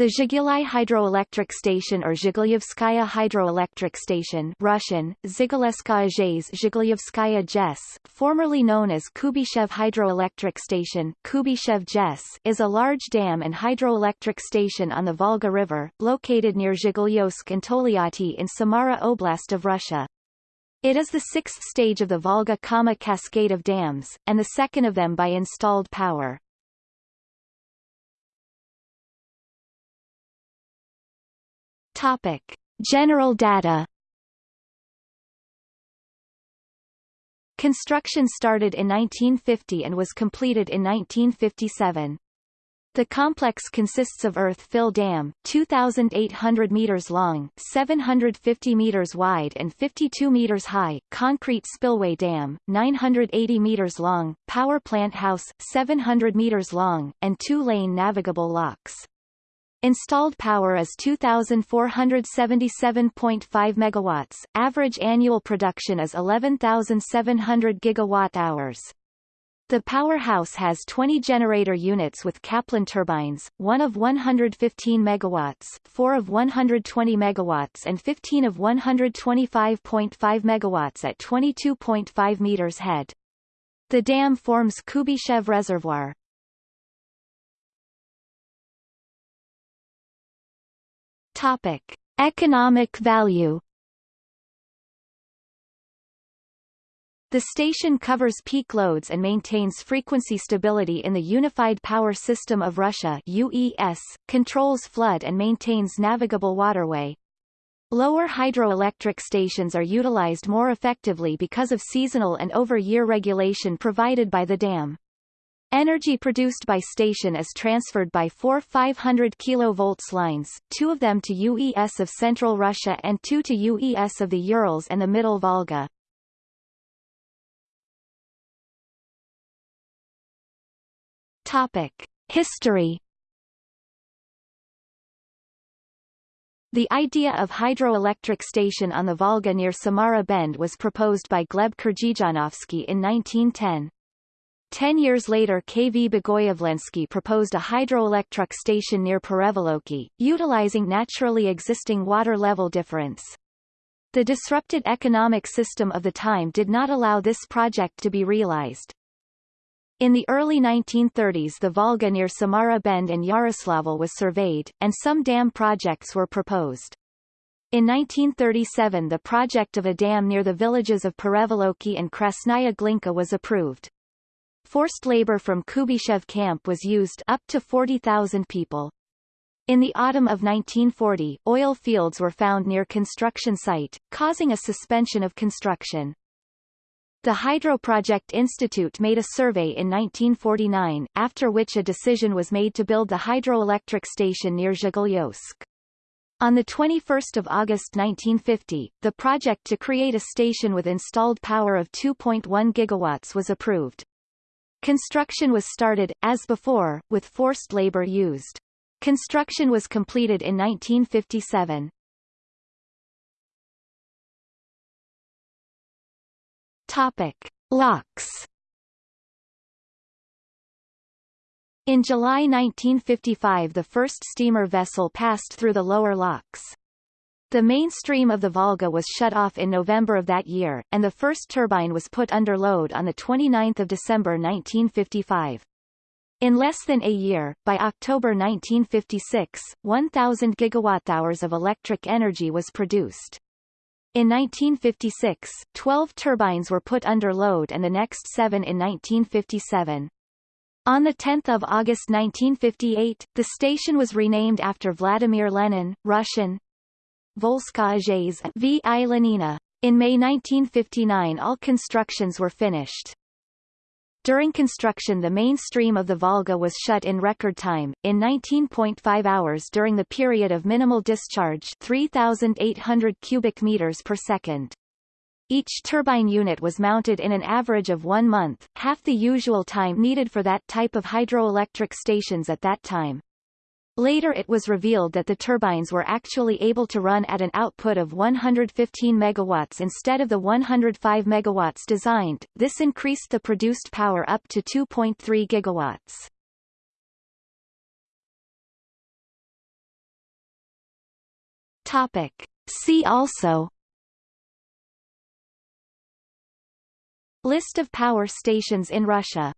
The Zhigulai hydroelectric station or Zhigulyevskaya hydroelectric station Russian, Zhigulevskaya Zhigulyevskaya JES, formerly known as Kuybyshev hydroelectric station Kuybyshev JES, is a large dam and hydroelectric station on the Volga River, located near Zhigulyovsk and Tolyatti in Samara Oblast of Russia. It is the sixth stage of the Volga-Kama cascade of dams, and the second of them by installed power. Topic. General data Construction started in 1950 and was completed in 1957. The complex consists of earth-fill dam, 2,800 meters long, 750 meters wide and 52 meters high, concrete spillway dam, 980 meters long, power plant house, 700 meters long, and two-lane navigable locks. Installed power is 2477.5 megawatts. Average annual production is 11700 gigawatt hours. The powerhouse has 20 generator units with Kaplan turbines, one of 115 megawatts, four of 120 megawatts and 15 of 125.5 megawatts at 22.5 meters head. The dam forms Kuybyshev Reservoir. Topic: Economic value. The station covers peak loads and maintains frequency stability in the Unified Power System of Russia UES, controls flood and maintains navigable waterway. Lower hydroelectric stations are utilized more effectively because of seasonal and over-year regulation provided by the dam. Energy produced by station is transferred by four 500 kV lines, two of them to UES of Central Russia and two to UES of the Urals and the Middle Volga. Topic. History The idea of hydroelectric station on the Volga near Samara Bend was proposed by Gleb Krzhizhanovsky in 1910. Ten years later KV Bogoyavlensky proposed a hydroelectric station near Perevoloki, utilizing naturally existing water level difference. The disrupted economic system of the time did not allow this project to be realized. In the early 1930s the Volga near Samara Bend and Yaroslavl was surveyed, and some dam projects were proposed. In 1937 the project of a dam near the villages of Perevoloki and Krasnaya Glinka was approved. Forced labor from Kuybyshev camp was used up to 40,000 people. In the autumn of 1940, oil fields were found near construction site, causing a suspension of construction. The Hydro Project Institute made a survey in 1949, after which a decision was made to build the hydroelectric station near Zhigulyovsk. On 21 August 1950, the project to create a station with installed power of 2.1 gigawatts was approved. Construction was started, as before, with forced labor used. Construction was completed in 1957. Topic. Locks In July 1955 the first steamer vessel passed through the lower locks. The main stream of the Volga was shut off in November of that year, and the first turbine was put under load on 29 December 1955. In less than a year, by October 1956, 1,000 gigawatt-hours of electric energy was produced. In 1956, 12 turbines were put under load and the next seven in 1957. On 10 August 1958, the station was renamed after Vladimir Lenin, Russian, Volzhskaya V. I. Lenina. In May 1959 all constructions were finished. During construction the main stream of the Volga was shut in record time, in 19.5 hours during the period of minimal discharge 3,800 cubic meters per second. Each turbine unit was mounted in an average of one month, half the usual time needed for that type of hydroelectric stations at that time. Later it was revealed that the turbines were actually able to run at an output of 115 megawatts instead of the 105 megawatts designed, this increased the produced power up to 2.3 gigawatts. Topic. See also List of power stations in Russia